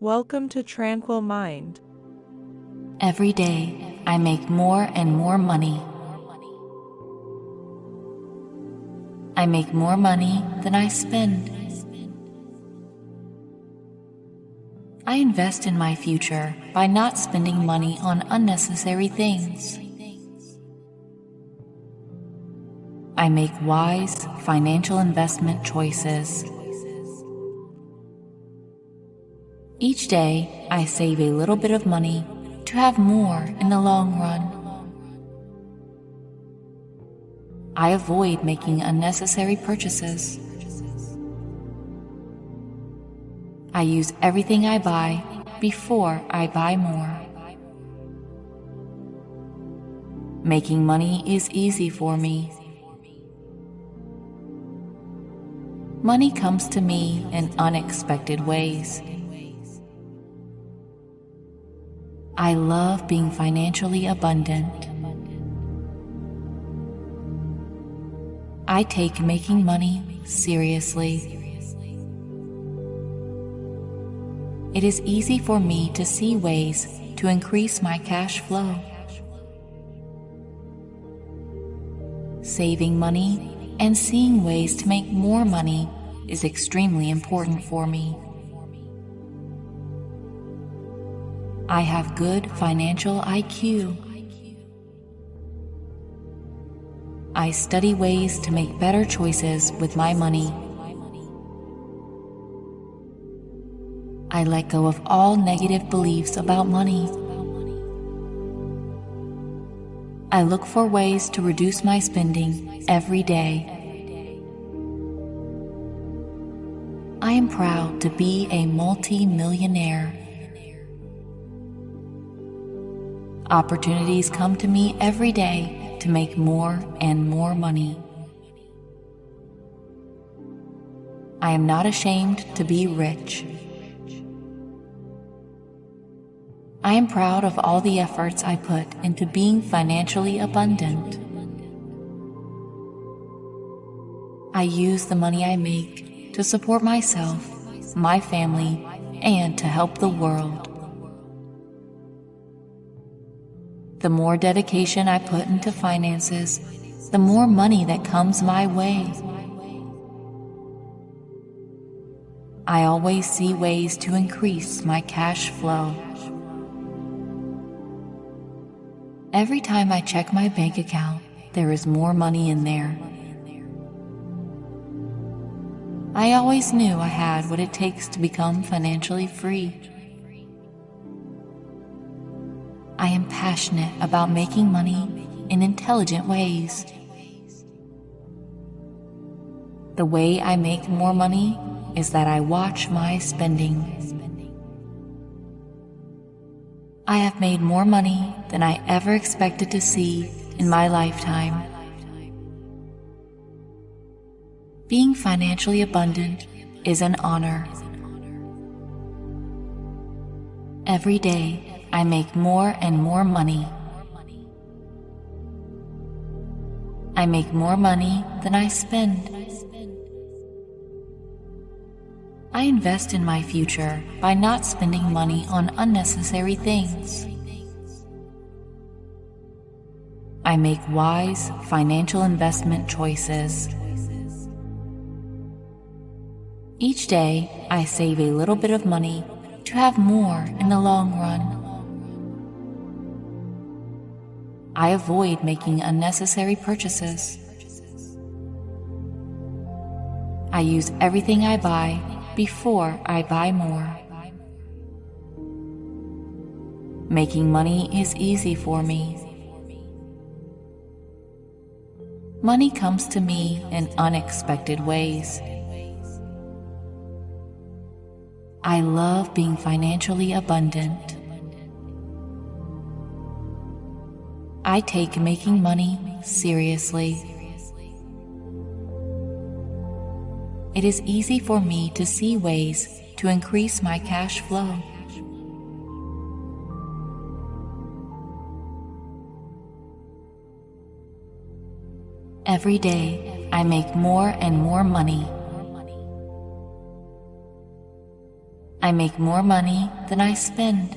Welcome to Tranquil Mind. Every day, I make more and more money. I make more money than I spend. I invest in my future by not spending money on unnecessary things. I make wise financial investment choices. Each day, I save a little bit of money to have more in the long run. I avoid making unnecessary purchases. I use everything I buy before I buy more. Making money is easy for me. Money comes to me in unexpected ways. I love being financially abundant. I take making money seriously. it is easy for me to see ways to increase my cash flow. Saving money and seeing ways to make more money is extremely important for me. I have good financial IQ. I study ways to make better choices with my money I let go of all negative beliefs about money. I look for ways to reduce my spending every day. I am proud to be a multi-millionaire. Opportunities come to me every day to make more and more money. I am not ashamed to be rich. I am proud of all the efforts I put into being financially abundant. I use the money I make to support myself, my family, and to help the world. The more dedication I put into finances, the more money that comes my way. I always see ways to increase my cash flow. Every time I check my bank account, there is more money in there. I always knew I had what it takes to become financially free. Passionate about making money in intelligent ways. The way I make more money is that I watch my spending. I have made more money than I ever expected to see in my lifetime. Being financially abundant is an honor. Every day, I make more and more money. I make more money than I spend. I invest in my future by not spending money on unnecessary things. I make wise financial investment choices. Each day, I save a little bit of money to have more in the long run. I avoid making unnecessary purchases. I use everything I buy before I buy more. Making money is easy for me. Money comes to me in unexpected ways. I love being financially abundant. I take making money seriously. it is easy for me to see ways to increase my cash flow. Every day, I make more and more money. I make more money than I spend.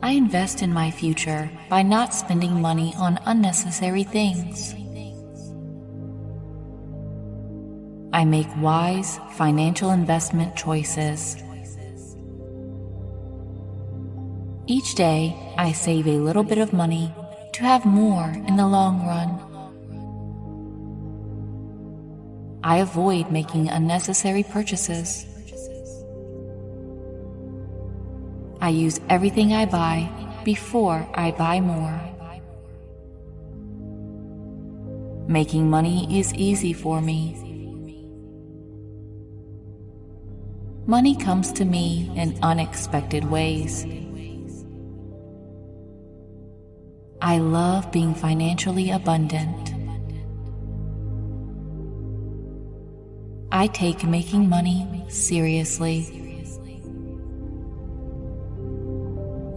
I invest in my future by not spending money on unnecessary things. I make wise financial investment choices. Each day, I save a little bit of money to have more in the long run. I avoid making unnecessary purchases. I use everything I buy before I buy more. Making money is easy for me. Money comes to me in unexpected ways. I love being financially abundant. I take making money seriously.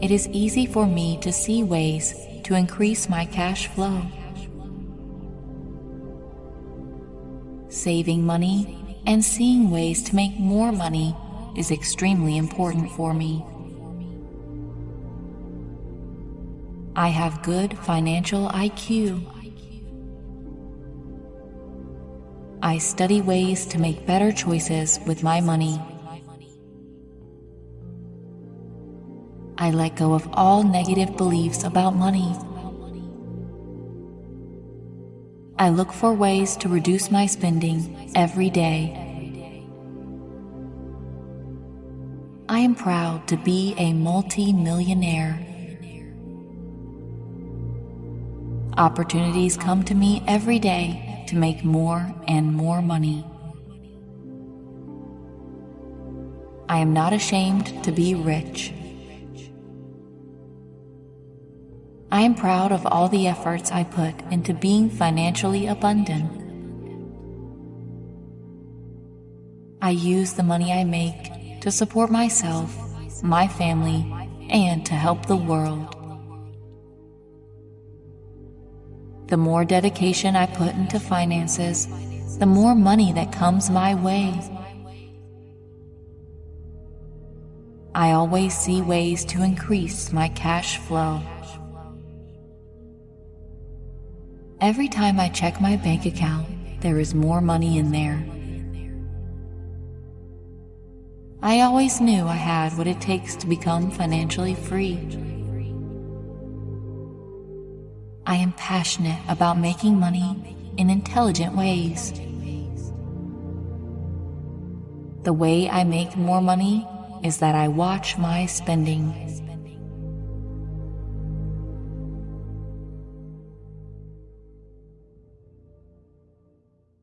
It is easy for me to see ways to increase my cash flow. Saving money and seeing ways to make more money is extremely important for me. I have good financial IQ. I study ways to make better choices with my money. I let go of all negative beliefs about money. I look for ways to reduce my spending every day. I am proud to be a multi-millionaire. Opportunities come to me every day to make more and more money. I am not ashamed to be rich. I am proud of all the efforts I put into being financially abundant. I use the money I make to support myself, my family, and to help the world. The more dedication I put into finances, the more money that comes my way. I always see ways to increase my cash flow. Every time I check my bank account, there is more money in there. I always knew I had what it takes to become financially free. I am passionate about making money in intelligent ways. The way I make more money is that I watch my spending.